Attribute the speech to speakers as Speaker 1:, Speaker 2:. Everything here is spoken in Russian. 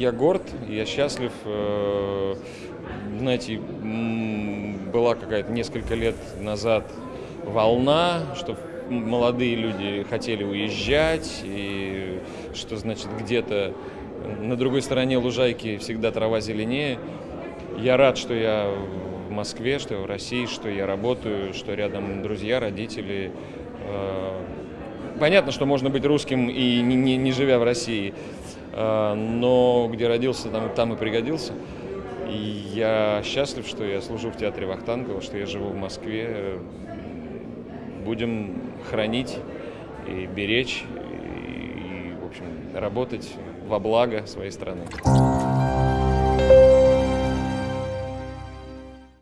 Speaker 1: Я горд, я счастлив. Э, знаете, была какая-то несколько лет назад волна, что молодые люди хотели уезжать, и что, значит, где-то на другой стороне лужайки всегда трава зеленее. Я рад, что я в Москве, что я в России, что я работаю, что рядом друзья, родители. Э, понятно, что можно быть русским и не, не, не живя в России, но где родился, там, там и пригодился. И я счастлив, что я служу в театре Вахтангова, что я живу в Москве. Будем хранить и беречь, и, в общем, работать во благо своей страны.